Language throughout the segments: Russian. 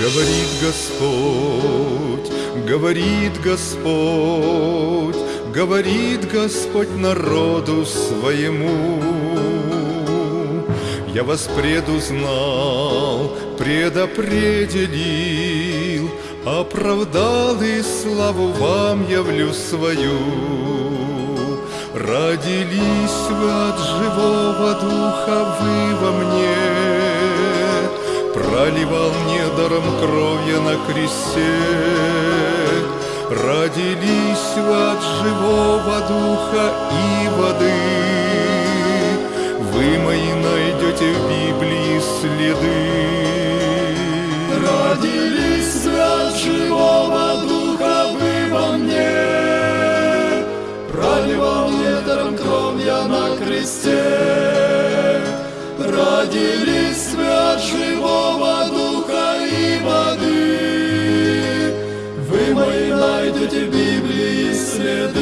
Говорит Господь, говорит Господь, говорит Господь народу своему. Я вас предузнал, предопределил, Оправдал и славу вам явлю свою. Родились вы от живого духа, вы во мне, Проливал недаром кровью на кресте. Родились вы от живого духа и воды, Вы мои найдете в Библии следы. Родились вы от живого духа, вы во мне, Проливал недаром кровь на кресте. Родились в Библии следы.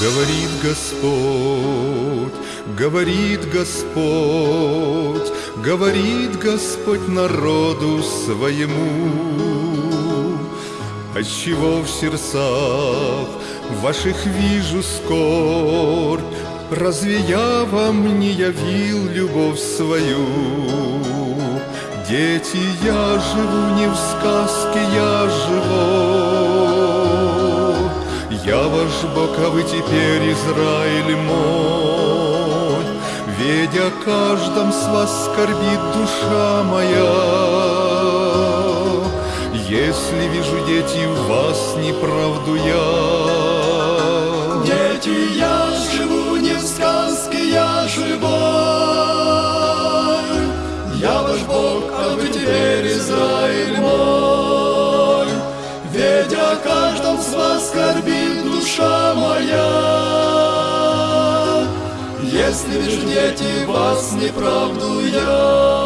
Говорит Господь, говорит Господь, говорит Господь народу своему. Отчего в сердцах ваших вижу скорбь, Разве я вам не явил любовь свою? Дети, я живу не в сказке, я живу. Я ваш Бог, а вы теперь Израиль мой. Ведь о каждом с вас скорбит душа моя. Если вижу, дети, в вас неправду я. Дети, я Если вижу, дети, вас неправду я.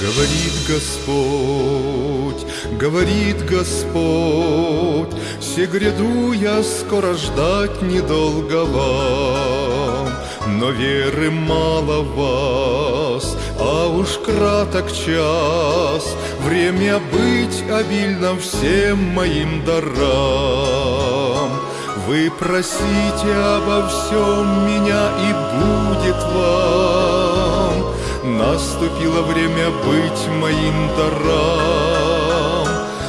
Говорит Господь, говорит Господь, Все гряду я скоро ждать недолго вам, Но веры мало вас, а уж краток час, Время быть обильно всем моим дарам. Вы просите обо всем меня, и будет вам. Наступило время быть моим дарам.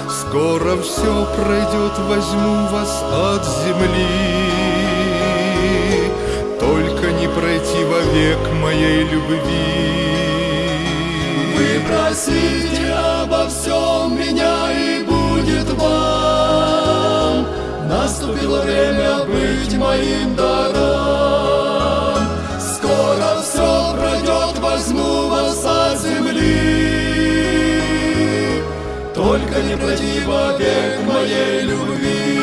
Скоро все пройдет, возьму вас от земли. Только не пройти вовек моей любви. Вы просите обо всем меня, и будет вам. Наступило время быть моим даром. Только не пройти вовек моей любви.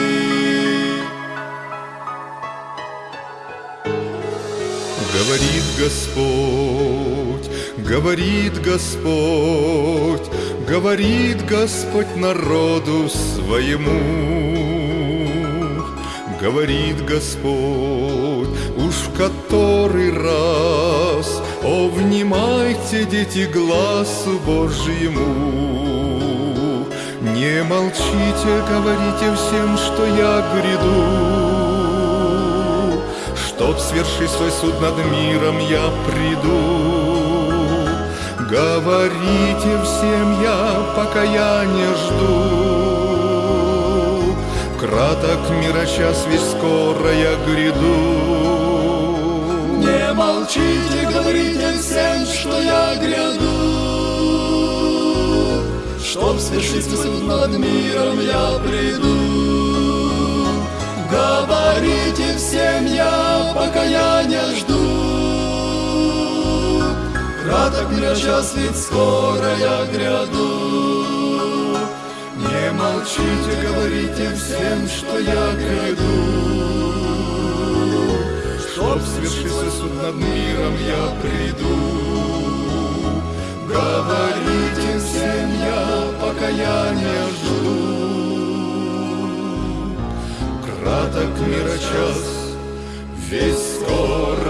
Говорит Господь, говорит Господь, говорит Господь народу своему. Говорит Господь, уж в который раз, О, внимайте, дети, глазу Божьему. Не молчите, говорите всем, что я гряду, Чтоб сверши свой суд над миром я приду. Говорите всем я, пока я не жду. Краток мира час, ведь скоро я гряду. Не молчите, говорите всем, что я гряду. Чтоб свершить суд над миром я приду. Говорите всем я, пока я не жду. Краток мира час, ведь скоро я гряду. Не молчите, говорите всем, что я гряду. Чтоб свершился суд над миром, я приду. Говорите покаяния жду. Краток мира час, весь скоро